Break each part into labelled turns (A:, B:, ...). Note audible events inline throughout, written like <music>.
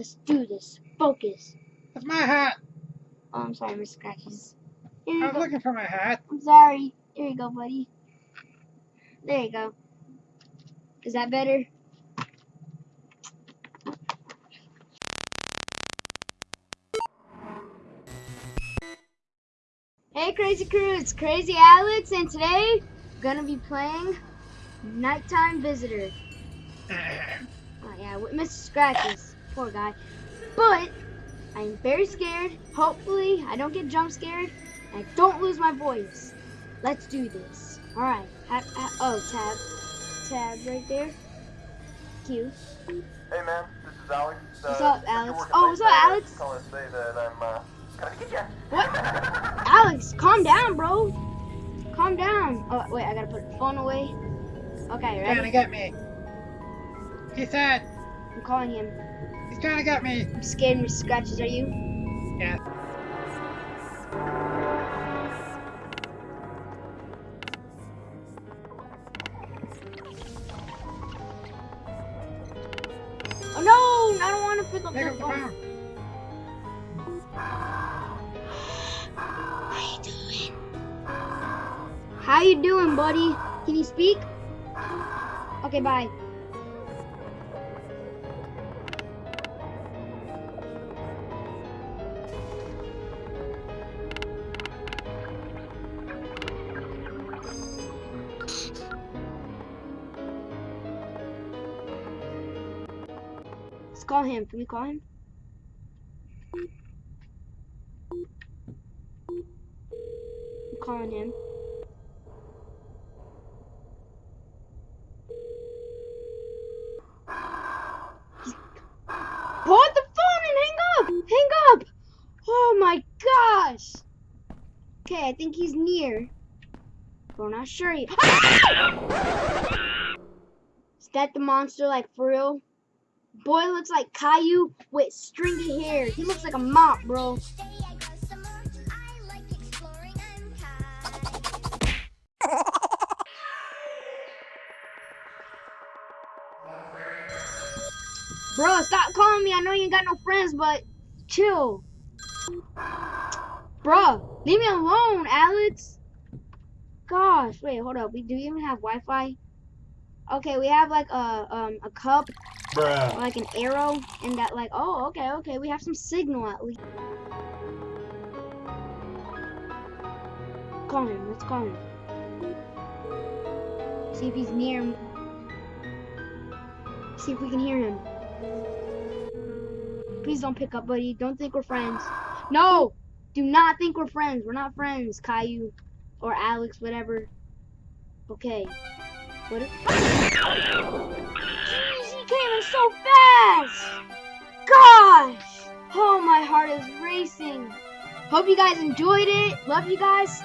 A: Let's do this. Focus.
B: That's my hat.
A: Oh, I'm sorry, Mr. Scratches.
B: I was
A: go.
B: looking for my hat.
A: I'm sorry. Here you go, buddy. There you go. Is that better? Hey, Crazy Crew, it's Crazy Alex, and today we're gonna be playing Nighttime Visitor. <laughs> Oh, yeah, with Mr. Scratches. Poor guy. But I'm very scared. Hopefully, I don't get jump scared. And I don't lose my voice. Let's do this. Alright. Ha- ha- oh, tab. Tab right there. Q.
C: Hey man, this is Alex. Uh,
A: What's up, Alex? Oh, what's up,
C: today. I was
A: Alex?
C: Calling to say that I'm uh, coming to get you.
A: What? <laughs> Alex, calm down, bro. Calm down. Oh, wait, I gotta put the phone away. Okay,
B: Trying to get me. He said
A: I'm calling him.
B: he's kinda got me.
A: I'm scared, Mr. Scratches. Are you?
B: Yeah.
A: Oh, no! I don't want to pick up
B: Pick
A: the
B: up the
A: phone.
B: phone.
A: How you doing? How you doing, buddy? Can you speak? Okay, bye. Let's call him. Can we call him? I'm calling him. Put the phone and hang up! Hang up! Oh my gosh! Okay, I think he's near. I'm not sure. He- ah! Is that the monster, like, for real? Boy looks like Caillou with stringy hair. He looks like a mop, bro. Bro, stop calling me. I know you ain't got no friends, but chill. Bro, leave me alone, Alex. Gosh, wait, hold up. We do even have Wi-Fi? Okay, we have like a um a cup,
C: Bruh.
A: like an arrow, and that like oh okay okay we have some signal at least. Call him. Let's call him. See if he's near. him. See if we can hear him. Please don't pick up, buddy. Don't think we're friends. No! Do not think we're friends. We're not friends, Caillou. Or Alex, whatever. Okay. What if... Hope you guys enjoyed it. Love you guys.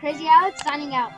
A: Crazy Alex signing out.